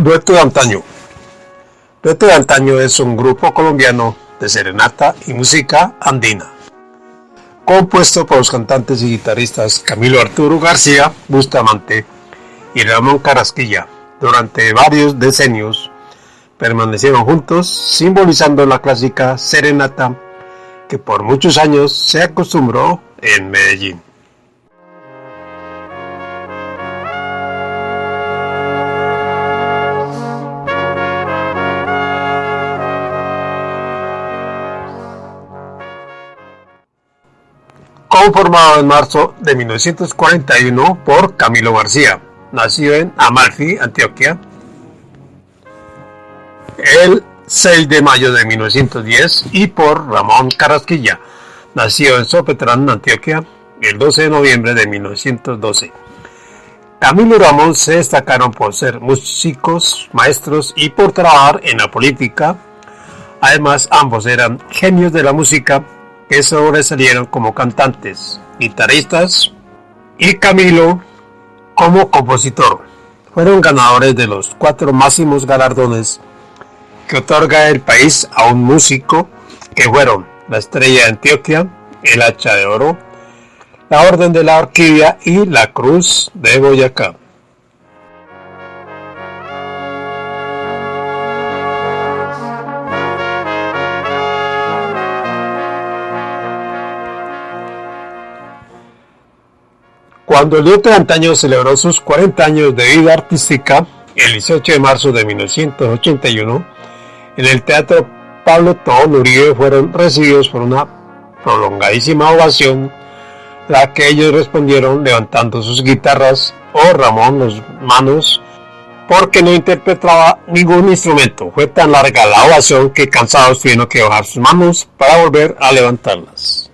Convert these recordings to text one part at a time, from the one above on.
Dueto de Antaño Dueto de Antaño es un grupo colombiano de serenata y música andina, compuesto por los cantantes y guitarristas Camilo Arturo García Bustamante y Ramón Carasquilla. Durante varios decenios permanecieron juntos, simbolizando la clásica serenata que por muchos años se acostumbró en Medellín. Conformado en marzo de 1941 por Camilo García, nacido en Amalfi, Antioquia, el 6 de mayo de 1910 y por Ramón Carrasquilla, nacido en Sopetrán, Antioquia, el 12 de noviembre de 1912. Camilo y Ramón se destacaron por ser músicos, maestros y por trabajar en la política. Además, ambos eran genios de la música que sobresalieron como cantantes, guitarristas y Camilo como compositor. Fueron ganadores de los cuatro máximos galardones que otorga el país a un músico que fueron la Estrella de Antioquia, el Hacha de Oro, la Orden de la Orquídea y la Cruz de Boyacá. Cuando el dueto de antaño celebró sus 40 años de vida artística, el 18 de marzo de 1981, en el Teatro Pablo Tón Uribe fueron recibidos por una prolongadísima ovación, la que ellos respondieron levantando sus guitarras o Ramón las manos porque no interpretaba ningún instrumento. Fue tan larga la ovación que cansados tuvieron que bajar sus manos para volver a levantarlas.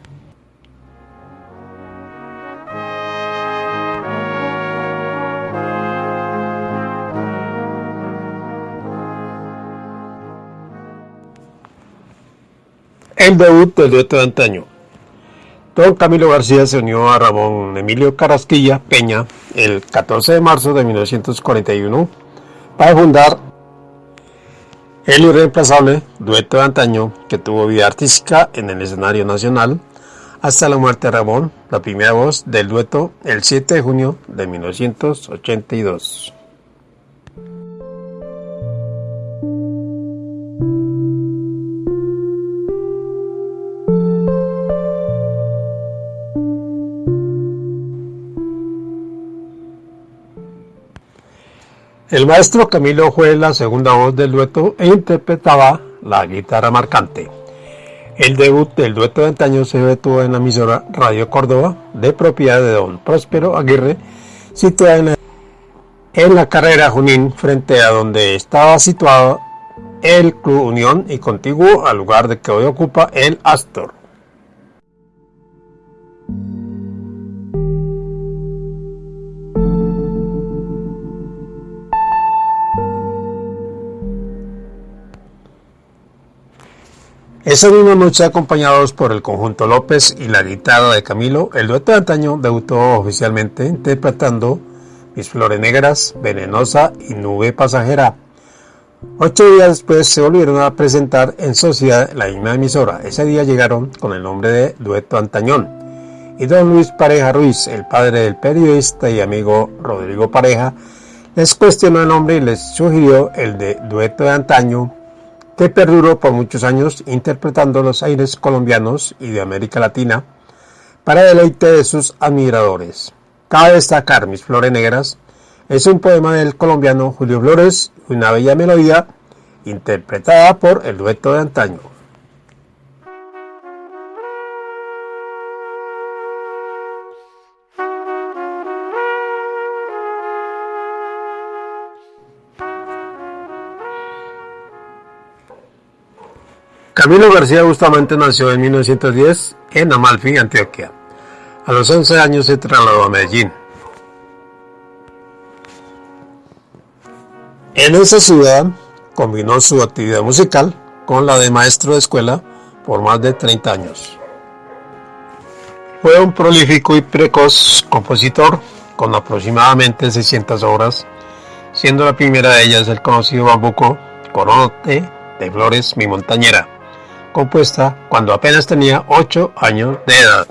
El debut del dueto de antaño. Don Camilo García se unió a Ramón Emilio Carasquilla Peña el 14 de marzo de 1941 para fundar el irreemplazable dueto de antaño que tuvo vida artística en el escenario nacional hasta la muerte de Ramón, la primera voz del dueto el 7 de junio de 1982. El maestro Camilo fue la segunda voz del dueto e interpretaba la guitarra marcante. El debut del dueto de antaño se efectuó en la emisora Radio Córdoba, de propiedad de don Próspero Aguirre, situada en, en la carrera Junín, frente a donde estaba situado el Club Unión y contiguo al lugar de que hoy ocupa el Astor. Esa misma noche, acompañados por el conjunto López y la guitarra de Camilo, el dueto de antaño debutó oficialmente interpretando Mis Flores Negras, Venenosa y Nube Pasajera. Ocho días después se volvieron a presentar en sociedad la misma emisora. Ese día llegaron con el nombre de Dueto Antañón. Y don Luis Pareja Ruiz, el padre del periodista y amigo Rodrigo Pareja, les cuestionó el nombre y les sugirió el de Dueto de Antaño que perduró por muchos años interpretando los aires colombianos y de América Latina para deleite de sus admiradores. Cabe destacar Mis Flores Negras es un poema del colombiano Julio Flores, una bella melodía interpretada por el dueto de antaño. Camilo García Bustamante nació en 1910 en Amalfi, Antioquia. A los 11 años se trasladó a Medellín. En esa ciudad combinó su actividad musical con la de maestro de escuela por más de 30 años. Fue un prolífico y precoz compositor con aproximadamente 600 obras siendo la primera de ellas el conocido bambuco Corote de Flores Mi Montañera, compuesta cuando apenas tenía 8 años de edad.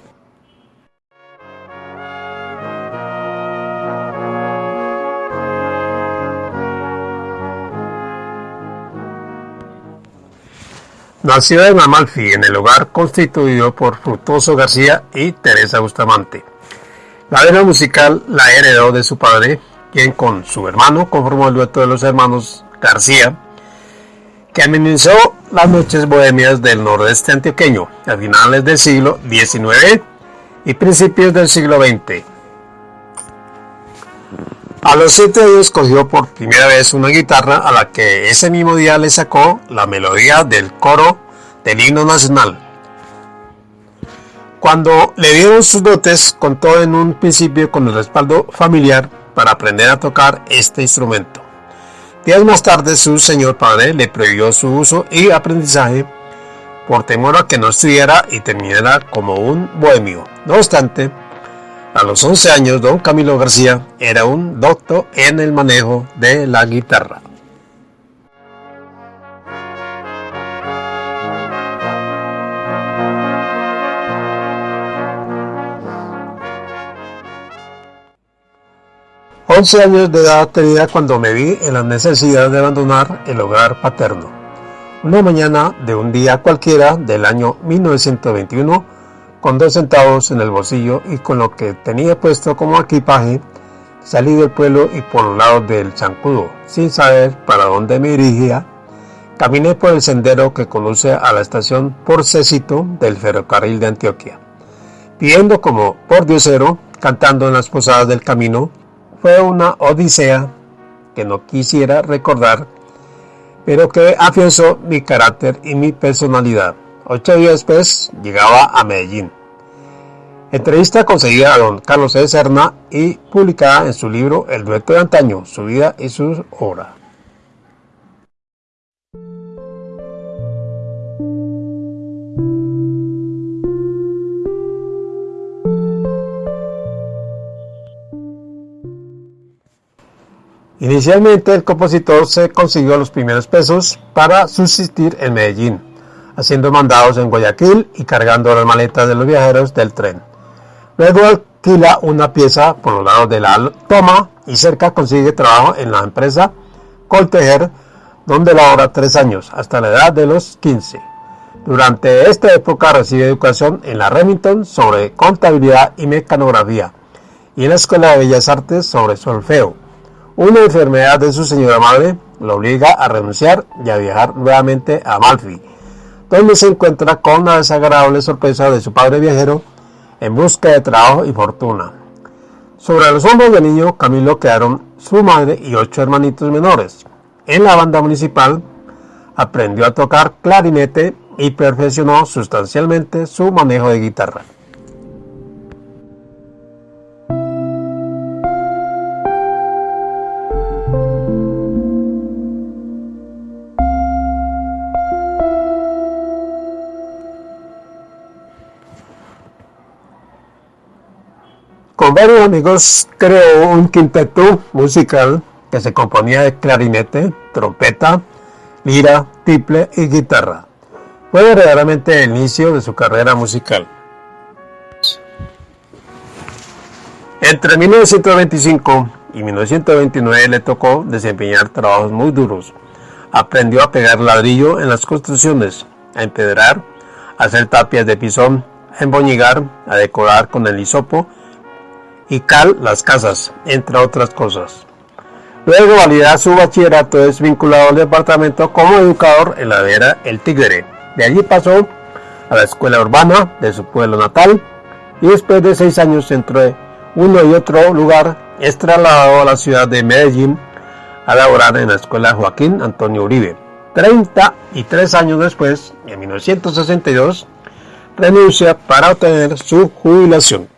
Nació en Amalfi, en el hogar constituido por Frutoso García y Teresa Bustamante. La vena musical la heredó de su padre, quien con su hermano conformó el dueto de los hermanos García, que amenizó las noches bohemias del nordeste antioqueño a finales del siglo XIX y principios del siglo XX. A los siete años cogió por primera vez una guitarra a la que ese mismo día le sacó la melodía del coro del himno nacional. Cuando le dieron sus dotes, contó en un principio con el respaldo familiar para aprender a tocar este instrumento. Días más tarde su señor padre le prohibió su uso y aprendizaje por temor a que no estudiara y terminara como un bohemio. No obstante, a los 11 años, don Camilo García era un doctor en el manejo de la guitarra. 11 años de edad tenía cuando me vi en la necesidad de abandonar el hogar paterno. Una mañana de un día cualquiera del año 1921, con dos centavos en el bolsillo y con lo que tenía puesto como equipaje, salí del pueblo y por los lados del zancudo, sin saber para dónde me dirigía, caminé por el sendero que conduce a la estación Porcecito del ferrocarril de Antioquia, pidiendo como por diosero, cantando en las posadas del camino, fue una odisea que no quisiera recordar, pero que afianzó mi carácter y mi personalidad. Ocho días después llegaba a Medellín. Entrevista conseguida a don Carlos de Serna y publicada en su libro El dueto de antaño, su vida y sus obras. Inicialmente el compositor se consiguió los primeros pesos para subsistir en Medellín, haciendo mandados en Guayaquil y cargando las maletas de los viajeros del tren. Luego alquila una pieza por los lados de la toma y cerca consigue trabajo en la empresa Coltejer, donde labora tres años, hasta la edad de los 15. Durante esta época recibe educación en la Remington sobre contabilidad y mecanografía y en la Escuela de Bellas Artes sobre solfeo. Una enfermedad de su señora madre lo obliga a renunciar y a viajar nuevamente a Amalfi, donde se encuentra con la desagradable sorpresa de su padre viajero en busca de trabajo y fortuna. Sobre los hombros del niño Camilo quedaron su madre y ocho hermanitos menores. En la banda municipal aprendió a tocar clarinete y perfeccionó sustancialmente su manejo de guitarra. Varios amigos creó un quinteto musical que se componía de clarinete, trompeta, lira, tiple y guitarra. Fue verdaderamente el inicio de su carrera musical. Entre 1925 y 1929 le tocó desempeñar trabajos muy duros. Aprendió a pegar ladrillo en las construcciones, a empedrar, a hacer tapias de pisón, a emboñigar, a decorar con el hisopo y Cal Las Casas, entre otras cosas. Luego valida su bachillerato es vinculado al departamento como educador en la vera El Tigre. De allí pasó a la escuela urbana de su pueblo natal y después de seis años entre uno y otro lugar es trasladado a la ciudad de Medellín a laborar en la escuela Joaquín Antonio Uribe. 33 años después, en 1962, renuncia para obtener su jubilación.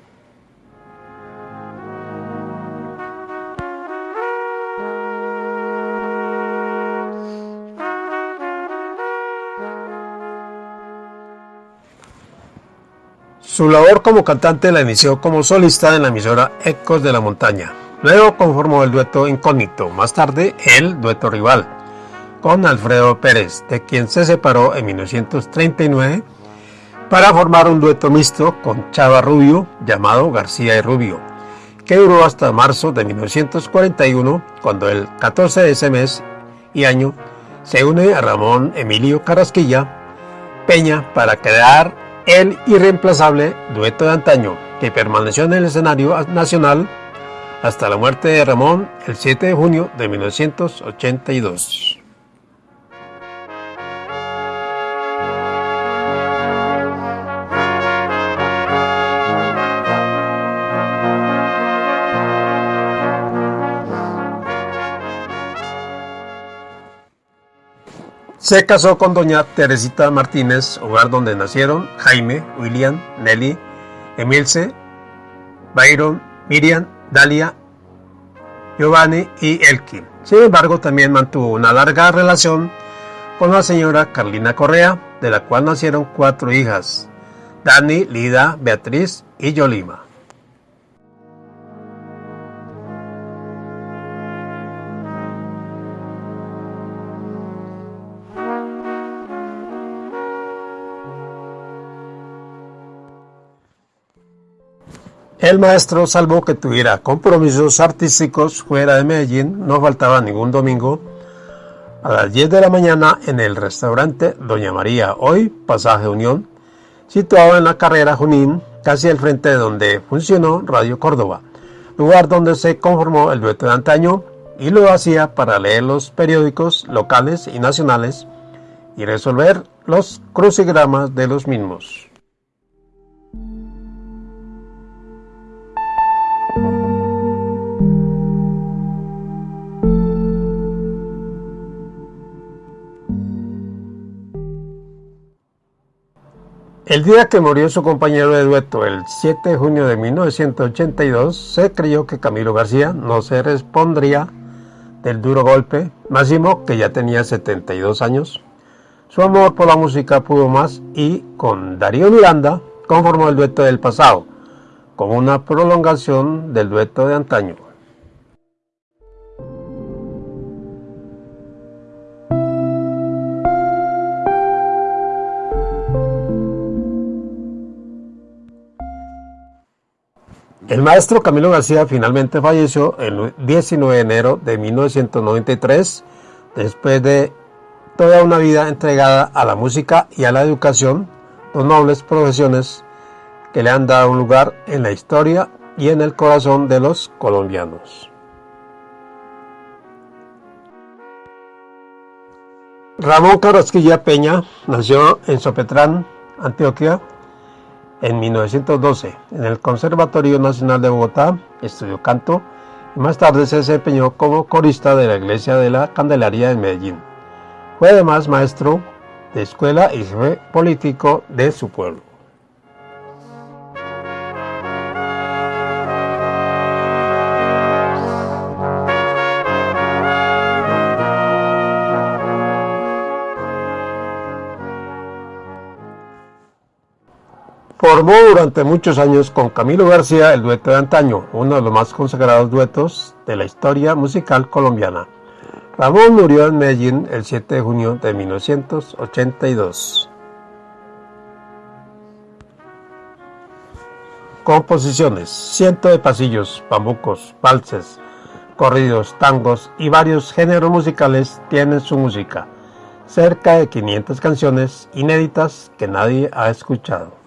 Su labor como cantante la inició como solista en la emisora Ecos de la Montaña. Luego conformó el dueto Incógnito, más tarde el dueto Rival, con Alfredo Pérez, de quien se separó en 1939 para formar un dueto mixto con Chava Rubio llamado García y Rubio, que duró hasta marzo de 1941, cuando el 14 de ese mes y año se une a Ramón Emilio Carrasquilla Peña para crear el irreemplazable dueto de antaño, que permaneció en el escenario nacional hasta la muerte de Ramón el 7 de junio de 1982. Se casó con doña Teresita Martínez, hogar donde nacieron Jaime, William, Nelly, Emilce, Byron, Miriam, Dalia, Giovanni y Elkin. Sin embargo, también mantuvo una larga relación con la señora Carlina Correa, de la cual nacieron cuatro hijas, Dani, Lida, Beatriz y Yolima. El maestro, salvo que tuviera compromisos artísticos fuera de Medellín, no faltaba ningún domingo a las 10 de la mañana en el restaurante Doña María, hoy Pasaje Unión, situado en la carrera Junín, casi al frente de donde funcionó Radio Córdoba, lugar donde se conformó el dueto de antaño y lo hacía para leer los periódicos locales y nacionales y resolver los crucigramas de los mismos. El día que murió su compañero de dueto, el 7 de junio de 1982, se creyó que Camilo García no se respondría del duro golpe, máximo que ya tenía 72 años. Su amor por la música pudo más y con Darío Miranda conformó el dueto del pasado, como una prolongación del dueto de antaño. El maestro Camilo García finalmente falleció el 19 de enero de 1993, después de toda una vida entregada a la música y a la educación, dos nobles profesiones que le han dado un lugar en la historia y en el corazón de los colombianos. Ramón Carrasquilla Peña nació en Sopetrán, Antioquia, en 1912, en el Conservatorio Nacional de Bogotá, estudió canto y más tarde se desempeñó como corista de la Iglesia de la Candelaria en Medellín. Fue además maestro de escuela y jefe político de su pueblo. Formó durante muchos años con Camilo García el dueto de antaño, uno de los más consagrados duetos de la historia musical colombiana. Ramón murió en Medellín el 7 de junio de 1982. Composiciones. Ciento de pasillos, bambucos, valses, corridos, tangos y varios géneros musicales tienen su música. Cerca de 500 canciones inéditas que nadie ha escuchado.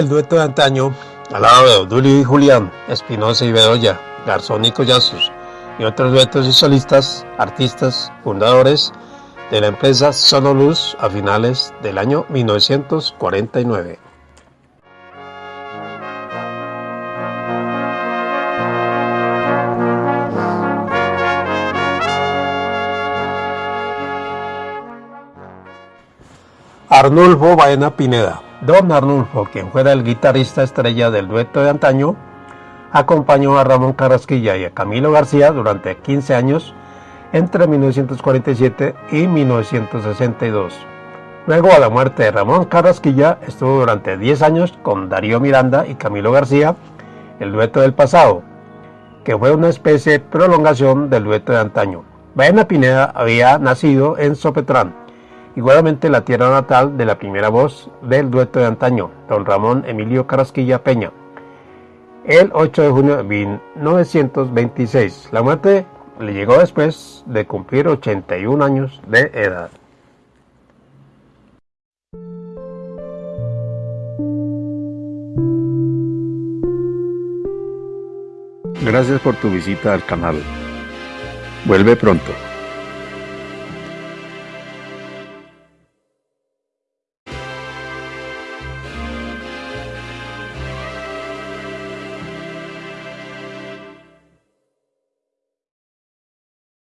Fue el dueto de antaño al lado de Odulio y Julián, Espinosa y Bedoya, Garzón y Collazos, y otros duetos y solistas, artistas, fundadores de la empresa Sonoluz a finales del año 1949. Arnulfo Baena Pineda Don Arnulfo, quien fuera el guitarrista estrella del dueto de antaño, acompañó a Ramón Carrasquilla y a Camilo García durante 15 años entre 1947 y 1962. Luego, a la muerte de Ramón Carrasquilla, estuvo durante 10 años con Darío Miranda y Camilo García, el dueto del pasado, que fue una especie de prolongación del dueto de antaño. Baena Pineda había nacido en Sopetrán, igualmente la tierra natal de la primera voz del dueto de antaño, don Ramón Emilio Carrasquilla Peña, el 8 de junio de 1926. La muerte le llegó después de cumplir 81 años de edad. Gracias por tu visita al canal. Vuelve pronto.